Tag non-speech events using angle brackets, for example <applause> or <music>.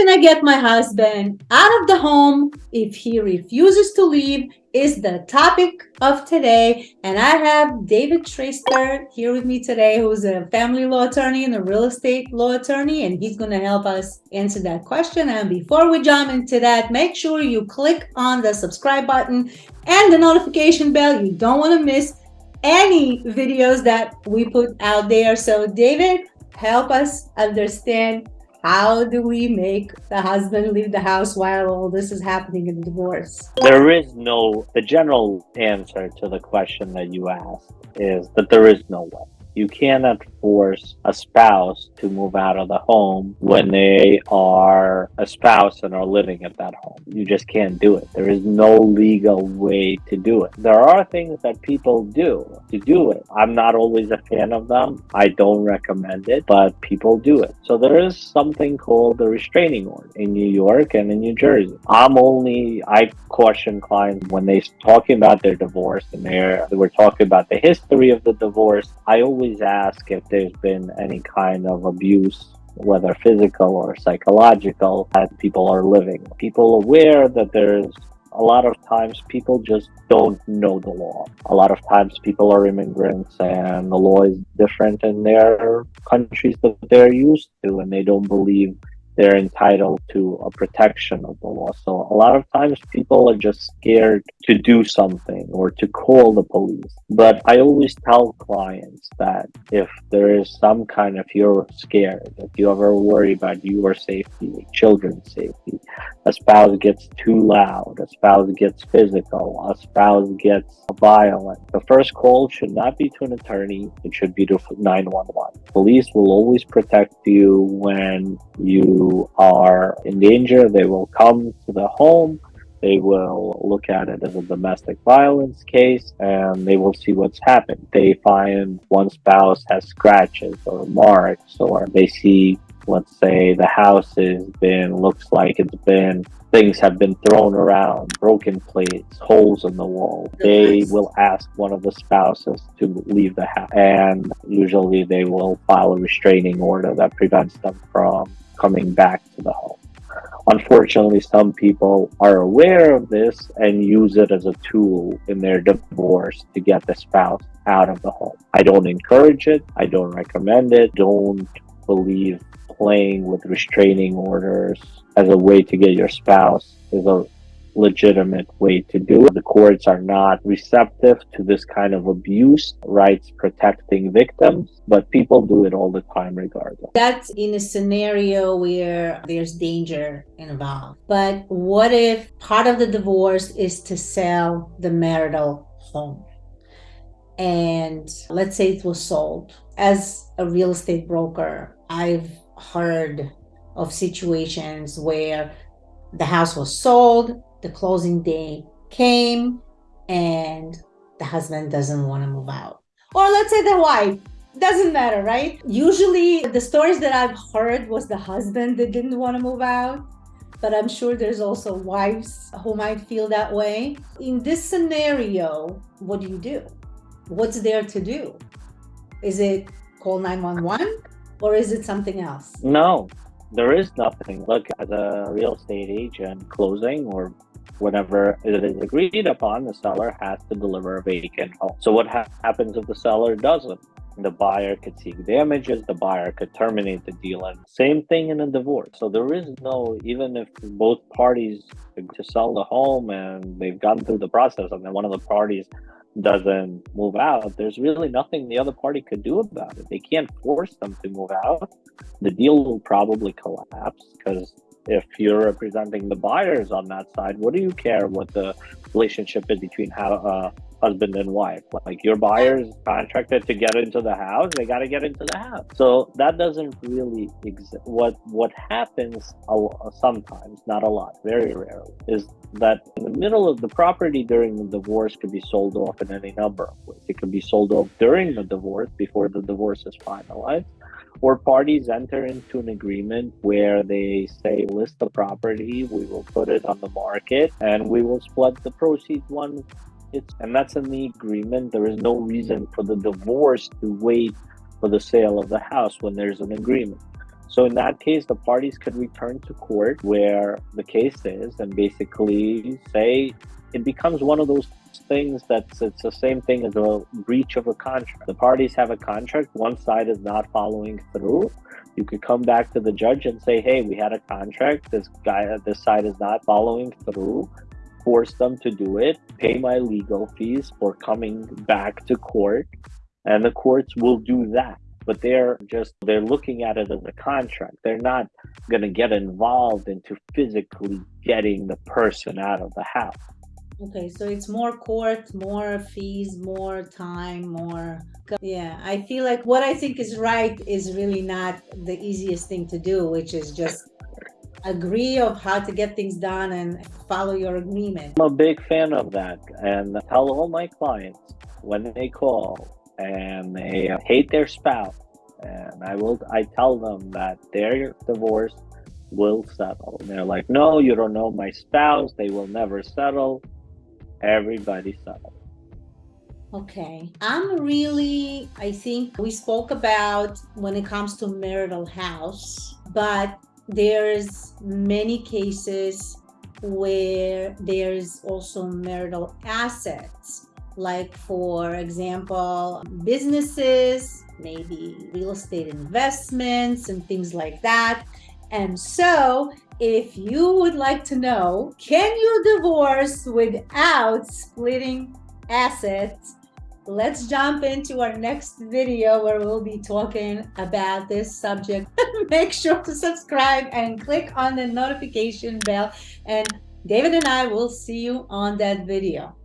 can I get my husband out of the home if he refuses to leave is the topic of today. And I have David Traister here with me today, who's a family law attorney and a real estate law attorney, and he's going to help us answer that question. And before we jump into that, make sure you click on the subscribe button and the notification bell. You don't want to miss any videos that we put out there. So David, help us understand how do we make the husband leave the house while all this is happening in the divorce? There is no, the general answer to the question that you asked is that there is no way. You cannot force a spouse to move out of the home when they are a spouse and are living at that home. You just can't do it. There is no legal way to do it. There are things that people do to do it. I'm not always a fan of them. I don't recommend it, but people do it. So there is something called the restraining order in New York and in New Jersey. I'm only, I caution clients when they're talking about their divorce and they're, we're talking about the history of the divorce. I always always ask if there's been any kind of abuse whether physical or psychological that people are living people aware that there's a lot of times people just don't know the law. A lot of times people are immigrants and the law is different in their countries that they're used to and they don't believe they're entitled to a protection of the law. So a lot of times people are just scared to do something or to call the police. But I always tell clients that if there is some kind of you're scared, if you ever worry about your safety, children's safety, a spouse gets too loud, a spouse gets physical, a spouse gets violent, the first call should not be to an attorney, it should be to 911. Police will always protect you when you are in danger. They will come to the home they will look at it as a domestic violence case and they will see what's happened. They find one spouse has scratches or marks, or they see, let's say, the house has been, looks like it's been, things have been thrown around, broken plates, holes in the wall. They will ask one of the spouses to leave the house. And usually they will file a restraining order that prevents them from coming back to the home. Unfortunately, some people are aware of this and use it as a tool in their divorce to get the spouse out of the home. I don't encourage it. I don't recommend it. Don't believe playing with restraining orders as a way to get your spouse is a legitimate way to do it. The courts are not receptive to this kind of abuse, rights protecting victims, but people do it all the time regardless. That's in a scenario where there's danger involved. But what if part of the divorce is to sell the marital home? And let's say it was sold. As a real estate broker, I've heard of situations where the house was sold the closing day came and the husband doesn't want to move out. Or let's say the wife, doesn't matter, right? Usually the stories that I've heard was the husband that didn't want to move out, but I'm sure there's also wives who might feel that way. In this scenario, what do you do? What's there to do? Is it call 911 or is it something else? No, there is nothing. Look, as a real estate agent, closing or whenever it is agreed upon, the seller has to deliver a vacant home. So what ha happens if the seller doesn't? The buyer could seek damages, the buyer could terminate the deal. And same thing in a divorce. So there is no, even if both parties to sell the home and they've gone through the process and then one of the parties doesn't move out, there's really nothing the other party could do about it. They can't force them to move out. The deal will probably collapse because if you're representing the buyers on that side, what do you care what the relationship is between how, uh, husband and wife? Like your buyers contracted to get into the house, they got to get into the house. So that doesn't really exist. What what happens sometimes, not a lot, very rarely, is that in the middle of the property during the divorce could be sold off in any number of ways. It could be sold off during the divorce before the divorce is finalized or parties enter into an agreement where they say list the property we will put it on the market and we will split the proceeds one it's and that's in the agreement. There is no reason for the divorce to wait for the sale of the house when there's an agreement So in that case, the parties could return to court where the case is and basically say it becomes one of those things that's it's the same thing as a breach of a contract. The parties have a contract, one side is not following through. You could come back to the judge and say, "Hey, we had a contract. This guy, this side is not following through. Force them to do it. Pay my legal fees for coming back to court, and the courts will do that." But they're just they're looking at it as a contract. They're not going to get involved into physically getting the person out of the house. Okay, so it's more court, more fees, more time, more. Yeah, I feel like what I think is right is really not the easiest thing to do, which is just agree of how to get things done and follow your agreement. I'm a big fan of that and tell all my clients when they call and they hate their spouse and I will I tell them that their divorce will settle. And they're like, no, you don't know my spouse. They will never settle everybody settled. Okay. I'm really, I think we spoke about when it comes to marital house, but there's many cases where there's also marital assets, like for example, businesses, maybe real estate investments and things like that. And so if you would like to know, can you divorce without splitting assets? Let's jump into our next video where we'll be talking about this subject. <laughs> Make sure to subscribe and click on the notification bell and David and I will see you on that video.